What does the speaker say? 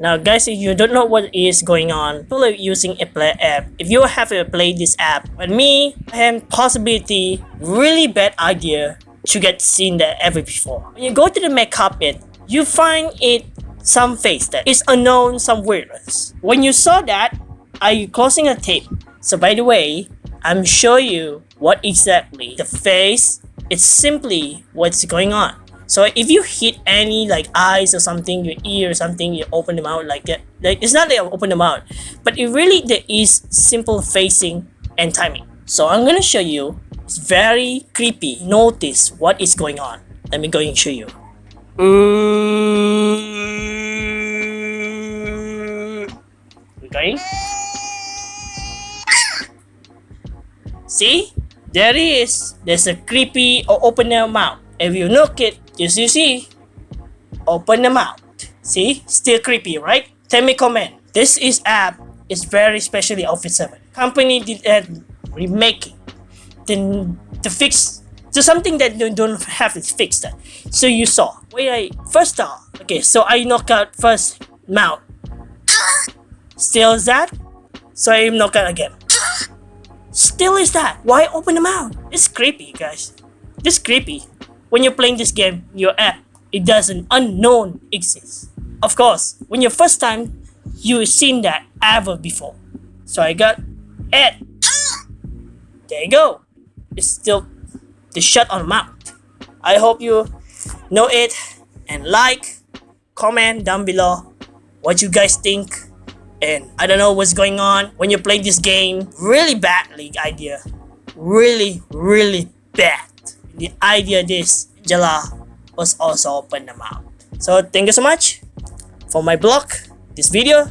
Now guys, if you don't know what is going on, people are using a play app. If you have to play this app, but me, I have possibility, really bad idea to get seen there ever before. When you go to the make carpet, you find it some face that is unknown, some weirdness. When you saw that, are you closing a tape? So by the way, I'm show you what exactly the face, it's simply what's going on. So if you hit any like eyes or something, your ear or something, you open them out like that. Like it's not that you open them out, but it really there is simple facing and timing. So I'm gonna show you. It's very creepy. Notice what is going on. Let me go and show you. Mm. Okay. See? There is. There's a creepy or open their mouth. If you look it, just you see. Open the mouth. See? Still creepy, right? Tell me comment. This is app is very specially Office 7. Company did uh, a remaking. Then to fix to something that you don't have it fixed. So you saw. Wait, I first off. Okay, so I knock out first mouth. Still is that? So I knock out again. Still is that? Why open the mouth? It's creepy, guys. It's creepy. When you're playing this game, your app, it doesn't unknown exist. Of course, when your first time, you've seen that ever before. So I got it. There you go. It's still the shut on mouth. I hope you know it and like, comment down below what you guys think and I don't know what's going on when you play this game. Really bad league idea. Really, really bad. The idea this Jala was also open the mouth. So thank you so much for my blog, this video,